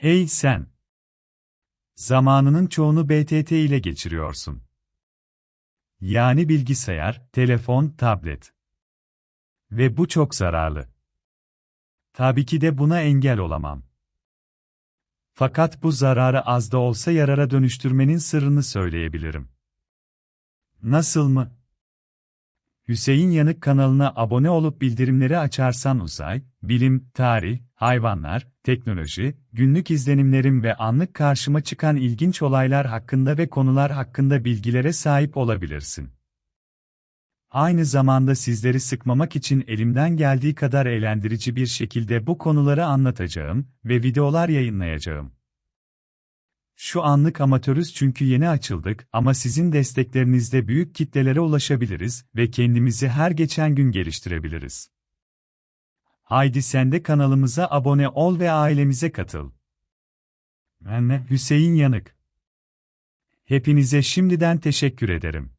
Hey sen! Zamanının çoğunu BTT ile geçiriyorsun. Yani bilgisayar, telefon, tablet. Ve bu çok zararlı. Tabii ki de buna engel olamam. Fakat bu zararı az da olsa yarara dönüştürmenin sırrını söyleyebilirim. Nasıl mı? Hüseyin Yanık kanalına abone olup bildirimleri açarsan uzay, bilim, tarih, hayvanlar, teknoloji, günlük izlenimlerim ve anlık karşıma çıkan ilginç olaylar hakkında ve konular hakkında bilgilere sahip olabilirsin. Aynı zamanda sizleri sıkmamak için elimden geldiği kadar eğlendirici bir şekilde bu konuları anlatacağım ve videolar yayınlayacağım. Şu anlık amatörüz çünkü yeni açıldık ama sizin desteklerinizle büyük kitlelere ulaşabiliriz ve kendimizi her geçen gün geliştirebiliriz. Haydi sen de kanalımıza abone ol ve ailemize katıl. Ben Hüseyin Yanık. Hepinize şimdiden teşekkür ederim.